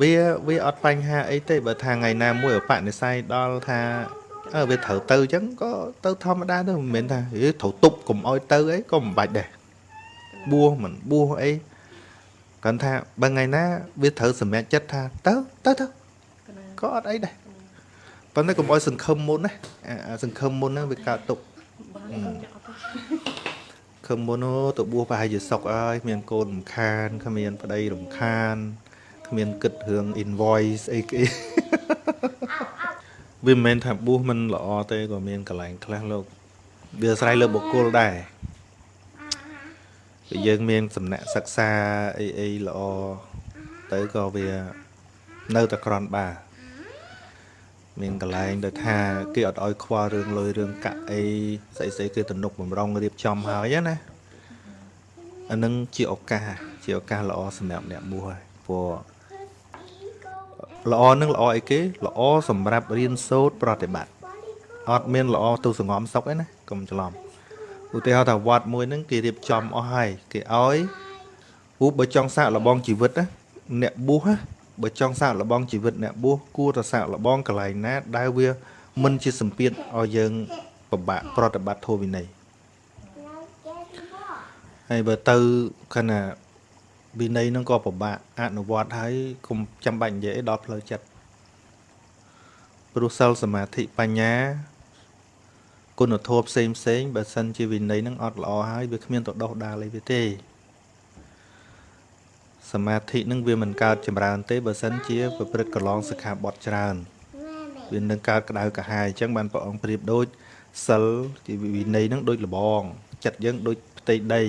វាវាអត់បញ្ហាអីទេបើថាថ្ងៃណាមួយអបនិស័យដល់ថាអើវាត្រូវទៅអញ្ចឹងក៏ទៅធម្មតាទៅមិនមែនថាហេត្រូវទប់កុំអោយទៅអីក៏មិនបាច់ដែរបួសមិនបួសអីគាត់ថាបើថ្ងៃណាវាត្រូវសម្រេចចិត្តថាទៅទៅទៅក៏អត់អីដែរប៉ុន្តែកុំអោយសង្ឃឹមមុនណាអាសង្ឃឹមមុនហ្នឹងវាកើតទុកខឹមមុនអូទៅបួសប្រហែលជាសុកអើយគ្មានកូនរំខានគ្មានប្តីរំខាន គ្មានគិតរឿង invoice អីគេវាមិនមែនថាបួសមិនល្អទេក៏មានកន្លែងខ្លះលោកវាអាស្រ័យលើបុគ្គលដែរពេលយើងមានសំណាក់សិក្សាអីអីល្អទៅក៏វានៅតែក្រន់បាមានកន្លែងដូចថាគេអត់ឲ្យខ្វល់រឿងលុយរឿងកាក់អីស្អីស្អីគេទំនុកបំរុងរៀបចំហើយណាអានឹងជាឱកាសជាឱកាសល្អសម្រាប់អ្នកបួសហើយព្រោះ ល្អនឹងល្អអីគេល្អសម្រាប់រៀនសូត្រប្រតិបត្តិអត់មានល្អទៅសងំសុកទេណាកុំច្រឡំឧទាហរណ៍ថាវត្តមួយហ្នឹងគេរៀបចំអស់ហើយគេឲ្យពូបើចង់សាកល្បងជីវិតណាអ្នកបួសណាបើចង់សាកល្បងជីវិតអ្នកបួសគួរតែសាកល្បងកន្លែងណា ដែលវាមិនជាសម្ពាធឲ្យយើងពិបាកប្រតិបត្តិធម៌វិន័យហើយបើទៅខណៈ វិន័យហ្នឹងក៏ពិបាកអនុវត្តហើយកុំចាំបាច់និយាយដល់ផ្លូវចិត្តព្រោះសិលសមាធិបញ្ញាគុណធម៌ផ្សេងផ្សេងបើសិនជាវិន័យហ្នឹងអត់ល្អហើយវាគ្មានទៅដោះដាលអីវាទេ សមាធិនឹងវាមិនកើតចម្រើនទេបើសិនជាប្រព្រឹត្តកន្លងសិក្ខាបទច្រើនវានឹងកើតក្តៅកាហាយអញ្ចឹងបានព្រះអង្គប្រៀបដូចសិលជាវិន័យនឹងដូចលបង ចិត្តយើងដូចផ្ទៃដី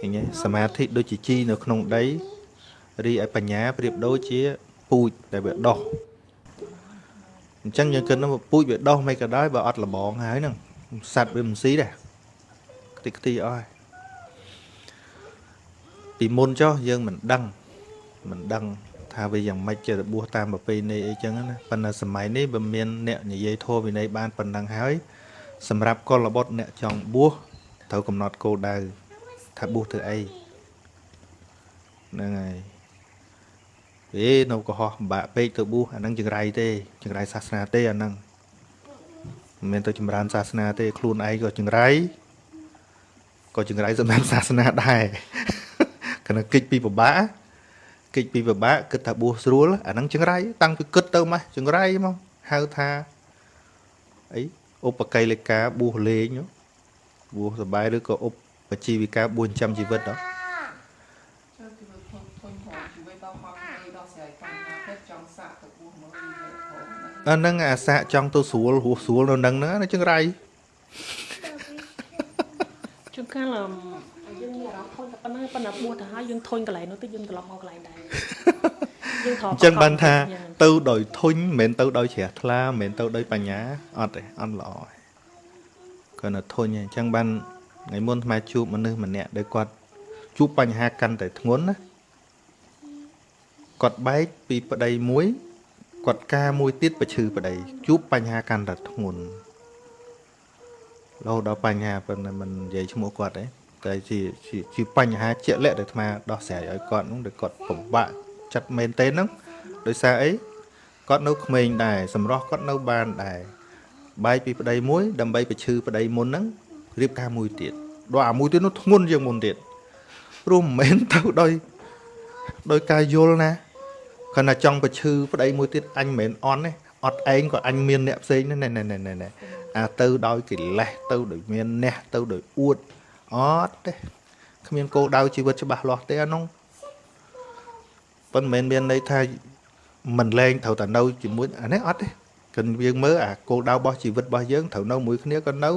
ឃើញទេសមាធិដូចជាជីនៅក្នុងដីរីឯបញ្ញាប្រៀបដូចជាពូជដែលវាដោះអញ្ចឹងយើងគិតថាពូជវាដោះមិនក៏ដោយបើអត់លបងហើយហ្នឹងសัตว์វាមិនស៊ីដែរខ្ទេចខ្ទីអស់ហើយពីមុនចុះយើងមិនដឹងមិនដឹងថាវាយ៉ាងម៉េចចេះរបួសតាមប្រពៃណីអីចឹងណាប៉ុន្តែសម័យនេះវាមានអ្នកនិយាយធម៌វិន័យបានប៉ុណ្ណឹងហើយសម្រាប់កុលបុត្រអ្នកចង់បួសត្រូវកំណត់គោលដៅ ថាបួសធ្វើអីហ្នឹងហើយវានៅកុហកពិបាកពេកទៅបួសអាហ្នឹងចង្រៃទេចង្រៃសាសនាទេអាហ្នឹងមិនមែនទៅចម្រើនសាសនាទេខ្លួនឯងក៏ចង្រៃក៏ចង្រៃសម្រាប់សាសនាដែរគណៈកិច្ចពីពិបាកកិច្ចពីពិបាកគិតថាបួសស្រួលអាហ្នឹងចង្រៃតាំងពីគិតទៅមកចង្រៃមកហៅថាអីឧបកិលេកាបួសលេងបួសសបាយឬក៏ឧប ជីវិកាបួសចាំជីវិតដល់អានឹងអាសាក់ចង់ទៅស្រួលហួសស្រួលនៅនឹងហ្នឹងចង្រៃជួនកាលយើងមានអារម្មណ៍ធុញតែប៉ុណ្ណឹងប៉ុន្តែបួសទៅហើយយើងធុញកន្លែងនោះទៅយើងត្រឡប់មកកន្លែងដែរយើងថតអញ្ចឹងបានថា ទៅដោយធុញមិនមែនទៅដោយជ្រះថ្លាមិនមែនទៅដោយបញ្ញាអត់ទេអត់ល្អទេគាត់នៅធុញអញ្ចឹងបាន ថ្ងៃមុនថ្មជួបមនុស្សម្នាក់ដែលគាត់ជួបបញ្ហាកាន់តែធ្ងន់ណាគាត់បែកពីប្តីមួយគាត់ការមួយទៀតប្រឈឺប្តីជួបបញ្ហាកាន់តែធ្ងន់រហូតដល់បញ្ហាប៉ុន្តែមិននិយាយឈ្មោះគាត់ទេតែជាជាបញ្ហាជាក់លាក់ដែលអាត្មាដោះស្រាយឲ្យគាត់នោះដែលគាត់ពិបាកចិត្តមែនទេហ្នឹងដោយសារអីគាត់នៅក្មេងដែរសម្រស់គាត់នៅបានដែរបែកពីប្តីមួយដើម្បីបញ្ឈឺប្តីមុនហ្នឹង រៀបការមួយទៀតដល់អាមួយទៀតនោះធ្ងន់ជាងមុនទៀតព្រោះមិនមែនទៅដោយដោយការយល់ណាគាត់ថាចង់បញ្ឈឺប្តីមួយទៀតអញមិនមែនអន់ទេអត់ឯងក៏អញមានអ្នកផ្សេងណែណែណែណែអាទៅដោយកិលេសទៅដោយមានអ្នកទៅដោយអួតអត់ទេគ្មានគោលដៅជីវិតច្បាស់លាស់ទេអានោះប៉ុន្តែមិនមានន័យថាមិនលែងត្រូវតែនៅជាមួយអានេះអត់ទេគិនយើងមើលអាគោលដៅរបស់ជីវិតរបស់យើងត្រូវនៅមួយគ្នាក៏នៅ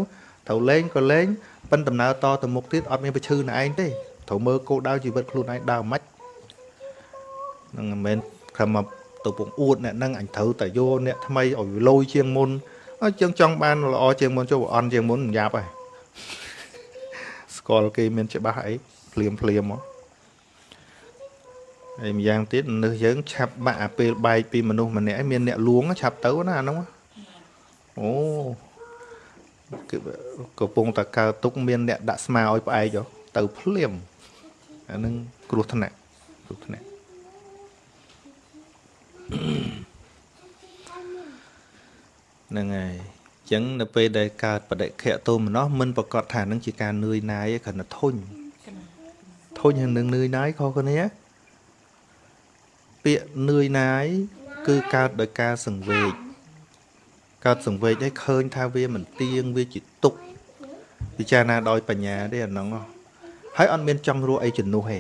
ត្រូវលែងក៏លែងប៉ុន្តែដំណើរតទៅមុខទៀតអត់មានប្រឈឺនឹងឯងទេត្រូវមើលគោលដៅជីវិតខ្លួនឯងដើរមិនហ្នឹងមិនមែនខំមកទៅពងអួតអ្នកហ្នឹងអញត្រូវតែយកអ្នកថ្មីឲ្យលយជាងមុនអញ្ចឹងចង់បានល្អជាងមុនចុះអន់ជាងមុនយ៉ាប់ហើយស្គាល់គេមានច្បាស់អីភ្លាមភ្លាមមកហើយម្យ៉ាងទៀតនៅយើងឆាប់បាក់អាពេលបែកពីមនុស្សម្នាក់ឯងមានអ្នកលួងឆាប់ទៅណាអានោះអូ គឺកំពុងតែកើទុកមានអ្នកដាក់ស្មាឲ្យផ្អែកទៅភ្លាមអានឹងគ្រោះថ្នាក់គ្រោះថ្នាក់ហ្នឹងហើយចឹងនៅពេលដែលកើតបដិខៈទោមនោះមិនប្រកាសថានឹងជាការនឿយណាយឯងគ្រាន់តែធុញធុញនឹងនឿយណាយខុសគ្នាពាក្យនឿយណាយគឺកើតដោយការសង្វេគ កើតសង្វេគឲ្យឃើញថាវាមិនទៀងវាជាទុក្ខពិចារណាដោយបញ្ញាទេអាហ្នឹងហ៎ហើយអត់មានចង់រស់អីជំនួសទេ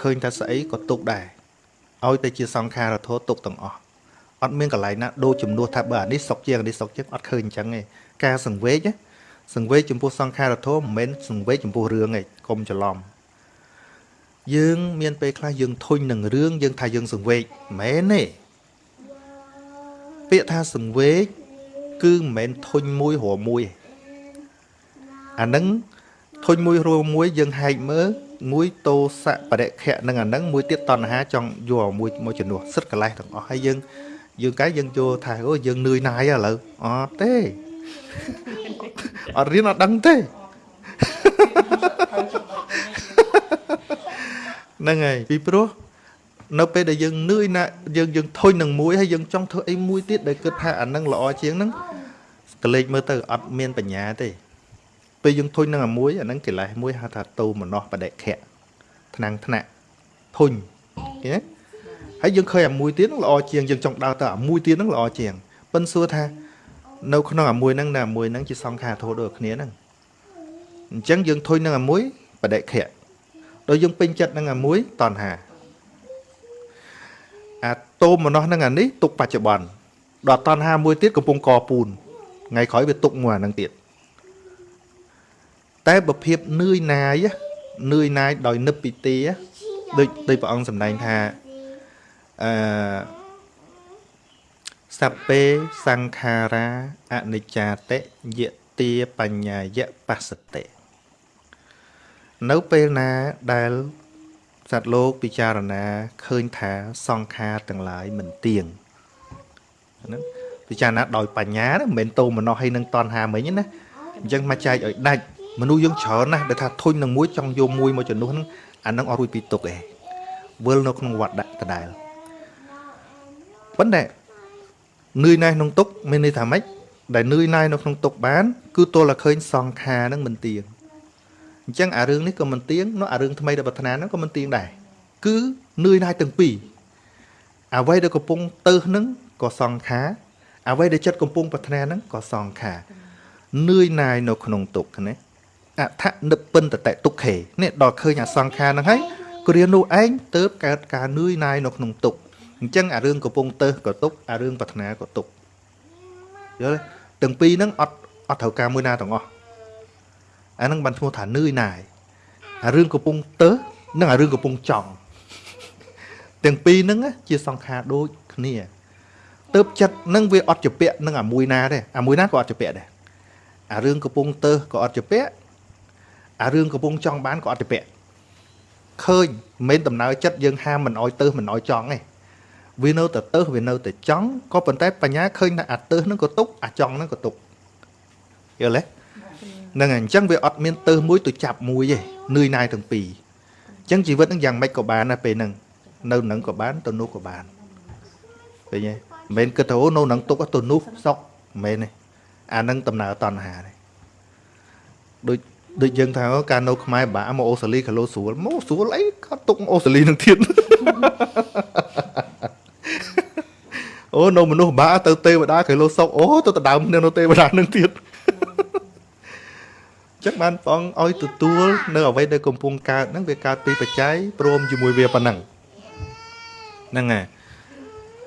ឃើញថាស្អីក៏ទុក្ខដែរឲ្យតែជាសង្ខារធោទុក្ខទាំងអស់អត់មានកន្លែងណាដូចជំនួសថាបើអានេះសុកជាងអានេះសុកជាងអត់ឃើញអញ្ចឹងទេការសង្វេគណាសង្វេគចំពោះសង្ខារធោមិនមែនសង្វេគចំពោះរឿងទេកុំច្រឡំយើងមានពេលខ្លះយើងធុញនឹងរឿងយើងថាយើងសង្វេគមិនមែនទេ ពាក្យថាសង្វេគគឺមិនមែនធុញមួយរមមួយទេអានឹងធុញមួយរួមមួយយើងហែកមើលមួយតោសៈបរិខៈនឹងអានឹងមួយទៀតតណ្ហាចង់យកឲ្យមួយមកជំនួសសិតកលេសទាំងអស់ហើយយើងយើងកាយយើងយកថាអូយើងនឿយណាយឥឡូវអត់ទេអត់រៀនអត់ដឹងទេហ្នឹងហើយពីព្រោះ នៅពេលដែលយើងនឿយណាយើងយើងធុញនឹងមួយហើយយើងចង់ធ្វើអីមួយទៀតដែលគិតថាអានឹងល្អជាងហ្នឹងកលេចមើលទៅអត់មានបញ្ញាទេពេលយើងធុញនឹងអាមួយអាហ្នឹងកិលេសមួយហៅថាតោមនោះបដិខៈថ្នាំងថ្នាក់ធុញឃើញទេហើយយើងឃើញអាមួយទៀតហ្នឹងល្អជាងយើងចង់ដើរទៅអាមួយទៀតហ្នឹងល្អជាងប៉ិនសួរថានៅក្នុងអាមួយហ្នឹងនៅអាមួយហ្នឹងជាសង្ខារធោដូចគ្នាហ្នឹងអញ្ចឹងយើងធុញនឹងអាមួយបដិខៈដោយយើងពេញចិត្តនឹងអាមួយតណ្ហា អាតោមនោះនឹងអានេះទុកបច្ចុប្បន្នដល់តណ្ហាមួយទៀតកំពុងកពូនថ្ងៃក្រោយវាទុកមួយអាហ្នឹងទៀតតែបើភាពនឿយណាយនឿយណាយដោយនឹបពីទីដូចដូចព្រះអង្គសម្ដែងថាអឺសព្ពេសង្ខារាអនិច្ចាតិយទាបញ្ញាយបស្សតិនៅពេលណាដែល សត្វលោកពិចារណាឃើញថាសង្ខារទាំងឡាយមិនទៀងហ្នឹងពិចារណាដោយបញ្ញាណាមិនមែនតោមនោះឲ្យនឹងតនហាមិញណាអញ្ចឹងមកចែកឲ្យដាច់មនុស្សយើងច្រើនណាស់ដែលថាធុញនឹងមួយចង់យកមួយមកជំនួសហ្នឹងអានឹងអត់រួចពីទុកឯងវិលនៅក្នុងវត្តដាក់ដដែលប៉ុន្តែនឿយណាស់ក្នុងទុកមានន័យថាម៉េចដែលនឿយណាយនៅក្នុងទុកបាន គឺទល់តែឃើញសង្ខារហ្នឹងមិនទៀង អញ្ចឹងអារឿងនេះក៏មិនទៀងនោះអារឿងថ្មីដែលប្រាថ្នាហ្នឹងក៏មិនទៀងដែរគឺនឿយណាយទាំងពីរអ្វីដែលកំពុងទៅហ្នឹងក៏សង្ខារអ្វីដែលចិត្តកំពុងប្រាថ្នាហ្នឹងក៏សង្ខារនឿយណាយនៅក្នុងទុកណាអថនិពិនតតទុក្ខេនេះដល់ឃើញអាសង្ខារហ្នឹងហើយគ្រានោះឯងទៅកើតការនឿយណាយនៅក្នុងទុក្ខអញ្ចឹងអារឿងកំពុងទៅក៏ទុក្ខអារឿងប្រាថ្នាក៏ទុក្ខយល់ទេទាំងពីរហ្នឹងអត់អត់ត្រូវការមួយណាទាំងអស់ អាហ្នឹងបានឈ្មោះថានឿយណាយអារឿងកំពុងទៅនិងអារឿងកំពុងចង់ទាំងពីរហ្នឹងជាសង្ខារដូចគ្នាទៅចិត្តនឹងវាអត់ជាពាក់នឹងអាមួយណាទេអាមួយណាក៏អត់ជាពាក់ដែរអារឿងកំពុងទៅក៏អត់ជាពាក់អារឿងកំពុងចង់បានក៏អត់ជាពាក់ឃើញមិនមែនដំណើរចិត្តយើងហាមមិនអោយទៅមិនអោយចង់ទេវានៅតែទៅវានៅតែចង់ក៏ប៉ុន្តែបញ្ញាឃើញថាអាទៅហ្នឹងក៏ទុកអាចង់ហ្នឹងក៏ទុកយល់ទេ ហ្នឹងហើយអញ្ចឹងវាអត់មានទៅមួយទៅចាប់មួយទេនឿយណាយទាំងពីរអញ្ចឹងជីវិតហ្នឹងយ៉ាងម៉េចក៏បានដែរពេលហ្នឹងនៅនឹងក៏បានទៅនោះក៏បានឃើញទេមិនមែនគិតថាអូនៅនឹងទុកទៅនោះសុកមិនមែនទេអានឹងដំណើរតណ្ហាទេដូចដូចយើងថាការនៅខ្មែរបាក់មកអូស្ត្រាលីក៏លោស្រួលមកស្រួលអីក៏ទុកអូស្ត្រាលីនឹងទៀតអូនៅមនុស្សបាក់ទៅទេវតាក៏លោសុកអូទៅដដើមនៅទេវតានឹងទៀត ចឹងបានបងឲ្យទទួលនៅអ្វីដែលកំពុងកើតហ្នឹងវាកើតពីបច្ច័យព្រមជាមួយវាប៉ុណ្ណឹងហ្នឹងហើយ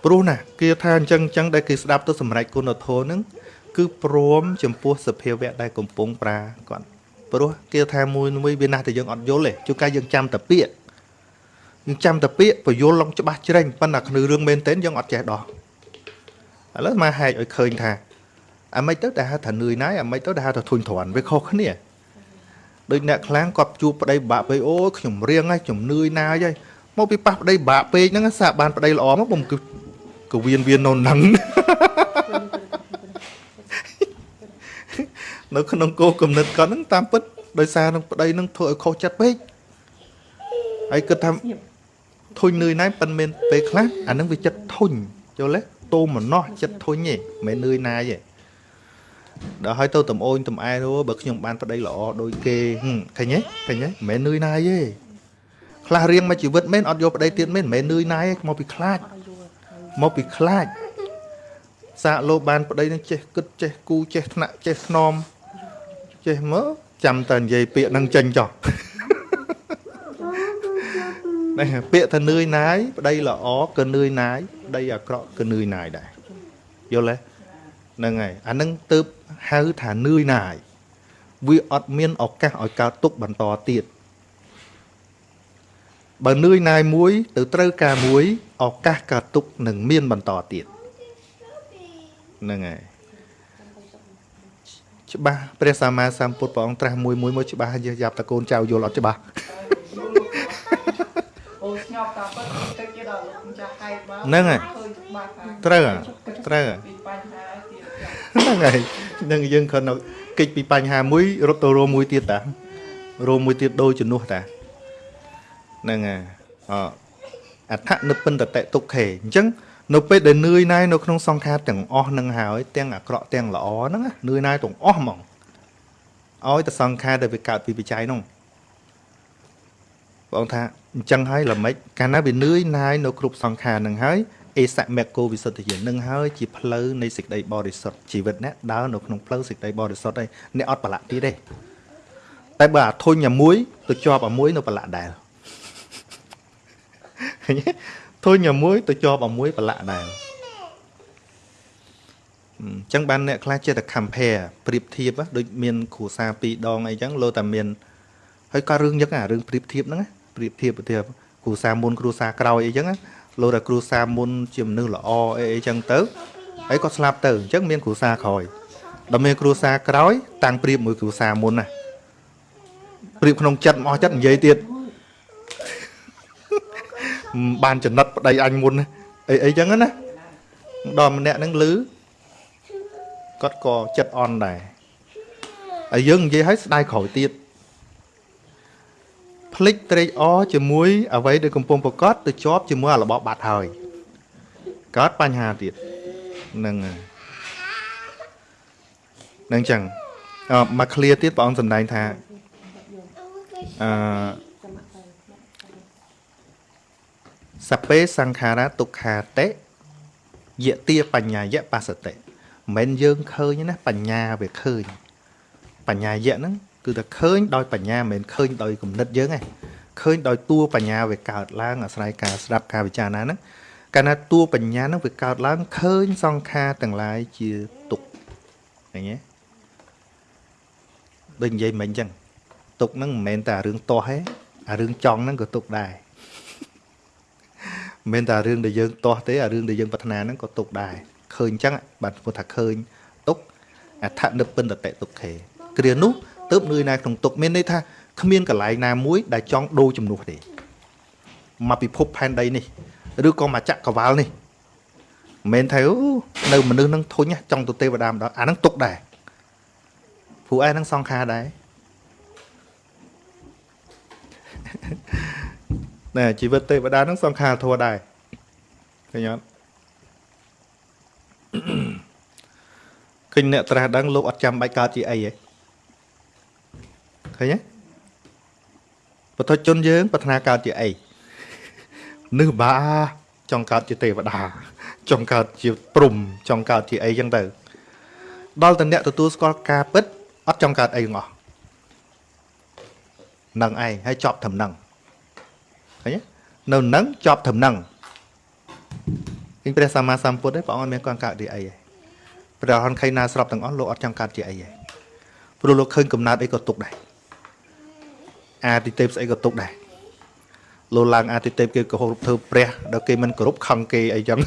ព្រោះណាគេថាអញ្ចឹងអញ្ចឹងដែលគេស្ដាប់ទៅសម្រេចគុណធម៌ហ្នឹងគឺព្រមចំពោះសភាវៈដែលកំពុងប្រាគាត់ព្រោះគេថាមួយមួយវាណាស់តែយើងអត់យល់ទេជួនកាលយើងចាំតែពាក្យយើងចាំតែពាក្យបញ្យល់ឡងច្បាស់ជ្រេញប៉ុន្តែក្នុងរឿងមែនទែនយើងអត់ចេះដោះឥឡូវមកហែកឲ្យឃើញថា អាមិនទៅដែលហៅថានឿយណាយអាមិនទៅដែលហៅថាធុញទ្រាន់វាខុសគ្នាដូចអ្នកខ្លាំងគាត់ជួបប្តីបាក់ពេកអូយខ្ញុំរៀងហើយខ្ញុំនឿយណាយហើយមកពីប៉ះប្តីបាក់ពេកហ្នឹងសាកបានប្តីល្អមកខ្ញុំគឺកវៀនវៀននៅហ្នឹងនៅក្នុងគោលគំនិតគាត់ហ្នឹងតាមពិតដោយសារនឹងប្តីហ្នឹងធ្វើឲ្យខុសចិត្តពេកហើយគិតថាធុញនឿយណាយប៉ិនមានពេលខ្លះអាហ្នឹងវាចិត្តធុញយល់ទេតូមម្នោះចិត្តធុញទេមិនមែននឿយណាយទេ ដល់ហើយទៅតំអូនតំអែនោះបើខ្ញុំបានប្តីល្អដូចគេហឹមឃើញទេឃើញទេមិនមែននឿយណាយទេខ្លះរៀងមកជីវិតមែនអត់យកប្តីទៀតមែនមិនមែននឿយណាយទេមកពីខ្លាចអត់ឲ្យយល់ត្រូវមកពីខ្លាចសាកលោបានប្តីនឹងចេះគិតចេះគូចេះថ្នាក់ចេះស្នមចេះមើលចាំតែនិយាយពាក្យនឹងចេញចោះនេះពាក្យថានឿយណាយប្តីល្អក៏នឿយណាយប្តីអាក្រក់ក៏នឿយណាយដែរយល់ទេ ហ្នឹងហើយអាហ្នឹងទើបហៅថានឿយណាយវាអត់មានឱកាសឲ្យកើតទុកបន្តទៀតបើនឿយណាយមួយ ទៅត្រូវការមួយឱកាសកើតទុកនឹងមានបន្តទៀតហ្នឹងហើយច្បាស់ព្រះសម្មាសម្ពុទ្ធព្រះអង្គត្រាស់មួយមួយមកច្បាស់យះយ៉ាប់តកូនចៅយល់អត់ច្បាស់អូស្ញប់តាពិតទឹកទៀតដល់លោកម្ចាស់ហែកមកហ្នឹងហើយឃើញច្បាស់ថាត្រូវហ៎ត្រូវហ៎ពីបញ្ហាទៀតចាស់ ហ្នឹងហើយនឹងយើងគ្រាន់តែកិច្ចពីបញ្ហាមួយរត់ទៅរួមមួយទៀតតារួមមួយទៀតដូចជំនួសតាហ្នឹងហើយអអដ្ឋនិព្ពិនតតិទុក្ខេអញ្ចឹងនៅពេលដែលនឿយណាយនៅក្នុងសង្ខារទាំងអស់ហ្នឹងហើយទាំងអាក្រក់ទាំងល្អហ្នឹងណានឿយណាយទាំងអស់ហ្មងឲ្យតែសង្ខារដែលវាកើតពីបច្ច័យហ្នឹងបងថាអញ្ចឹងហើយល្មិចកាលណាវានឿយណាយនៅគ្រប់សង្ខារហ្នឹងហើយ អេសមគ្គោវិសុទ្ធិយាននឹងហើយជាផ្លូវនៃសេចក្តីបរិសុទ្ធជីវិតអ្នកដើរនៅក្នុងផ្លូវសេចក្តីបរិសុទ្ធហើយអ្នកអត់ប្រឡាក់ទៀតទេតែបើអាធុញអាមួយទៅជាប់អាមួយនៅប្រឡាក់ដែរឃើញទេធុញអាមួយទៅជាប់អាមួយប្រឡាក់ដែរអញ្ចឹងបានអ្នកខ្លះចេះតែ compare ប្រៀបធៀបហ៎ដូចមានគ្រូសាពីរដងអីចឹងលោតែមានហើយក៏រឿងយ៉ាងអារឿងប្រៀបធៀបហ្នឹងណាប្រៀបធៀបប្រៀបធៀបគ្រូសាមុនគ្រូសាក្រោយអីចឹងណា លោតែគ្រូសាមុនជាមនុស្សល្អអីអីចឹងទៅហើយក៏ស្លាប់ទៅអញ្ចឹងមានគ្រូសាក្រោយដល់មានគ្រូសាក្រោយ តាំងប្រៀបមួយគ្រូសាមុនណាប្រៀបក្នុងចិត្តមកអស់ចិត្តនិយាយទៀតមិនបានចំណិតប្តីអញមុនណាអីអីចឹងណាដល់ម្នាក់ហ្នឹងលឺគាត់ក៏ចិត្តអន់ដែរហើយយើងនិយាយឲ្យស្ដាយក្រោយទៀត ភ្លេចត្រេកអរជាមួយអ្វីដែលកំពុងប្រកាសទៅជាប់ជាមួយអារបបបាត់ហើយកើតបញ្ហាទៀតហ្នឹងហើយហ្នឹងចឹងអឺមក clear ទៀតព្រះអង្គសម្ដែងថាអឺសពេសង្ខារៈទុក្ខាតេយតិបញ្ញាយៈបសតិមិនមែនយើងឃើញណាបញ្ញាវាឃើញបញ្ញាយៈហ្នឹង គឺតែឃើញដោយបញ្ញាមិនមែនឃើញដោយគំនិតយើងទេឃើញដោយតួបញ្ញាវាកើតឡើងអាស្រ័យការស្ដាប់ការពិចារណាហ្នឹងកាលណាតួបញ្ញាហ្នឹងវាកើតឡើងឃើញសង្ខារទាំងឡាយជាទុក្ខឃើញទេដូចនិយាយមិញអញ្ចឹងទុក្ខហ្នឹងមិនមែនតែរឿងទាស់ទេអារឿងចង់ហ្នឹងក៏ទុក្ខដែរមិនមែនតែរឿងដែលយើងទាស់ទេអារឿងដែលយើងប្រាថ្នាហ្នឹងក៏ទុកដែរឃើញអញ្ចឹងបាទគាត់ថាឃើញទុកអដ្ឋនិព្ពិនតតិទុក្ខេគ្រានោះ ទើបនឿយណាយក្នុងទុកមានន័យថាគ្មានកន្លែងណាមួយដែលចង់ដូរជំនួសទេមកពិភពផែនដីនេះឬក៏មកចក្រវាលនេះមិនមែនថាអូនៅមនុស្សនឹងធុញណាចង់ទៅទេវតាម្ដងអាហ្នឹងទុកដែរព្រោះឯហ្នឹងសង្ខារដែរណែជីវិតទេវតាហ្នឹងសង្ខារធัวដែរឃើញអត់ឃើញអ្នកត្រាស់ដឹងលោកអត់ចាំបាច់កើតជាអីហ៎ ឃើញទេបទជនយើងប្រាថ្នាកើតជាអីនឹកបាចង់កើតជាទេវតាចង់កើតជាព្រំចង់កើតជាអីចឹងទៅដល់តែអ្នកទទួលស្គាល់ការពិតអត់ចង់កើតអីទាំងអស់នឹងឯងហើយចប់ត្រឹមហ្នឹងឃើញទេនៅនឹងចប់ត្រឹមហ្នឹងឃើញព្រះសម្មាសម្ពុទ្ធទេព្រះអង្គអត់មានគាត់កើតជាអីទេព្រះអរហន្តខៃណាស្របទាំងអស់លោកអត់ចង់កើតជាអីទេព្រោះលោកឃើញកំណើតអីក៏ទុកដែរ អាទិទេពស្អីក៏ទុកដែរលោកឡើងអាទិទេពគេគោរពធ្វើព្រះដល់គេមិនគោរពខឹងគេអីចឹង